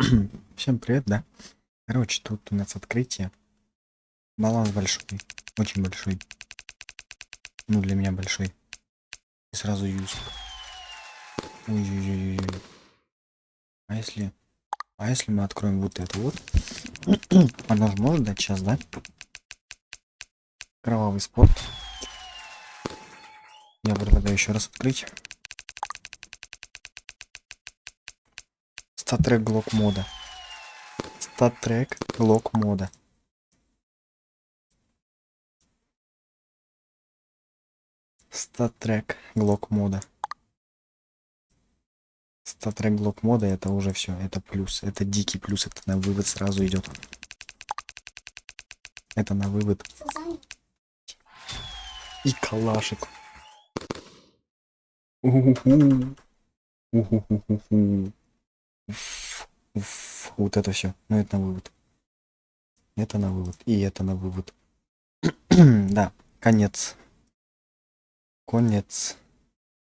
Всем привет, да? Короче, тут у нас открытие. Баланс большой, очень большой. Ну, для меня большой. И сразу юз. Ой-ой-ой. А если... А если мы откроем вот это вот? Она же может дать сейчас, да? Кровавый спорт. Я предлагаю еще раз открыть. Статрек Глок мода. Статрек Глок мода. Статрек Глок мода. Статрек Глок мода это уже все, это плюс, это дикий плюс, это на вывод сразу идет. Это на вывод. И калашик. Уху. Вот это все. Ну это на вывод. Это на вывод. И это на вывод. да, конец. Конец.